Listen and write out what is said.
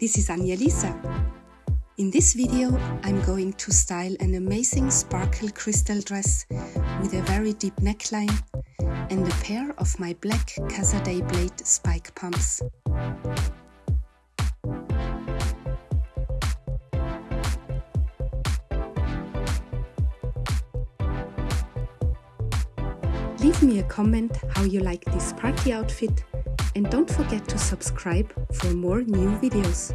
this is Anja Lisa. In this video I'm going to style an amazing sparkle crystal dress with a very deep neckline and a pair of my black Casadei Blade spike pumps. Leave me a comment how you like this party outfit and don't forget to subscribe for more new videos.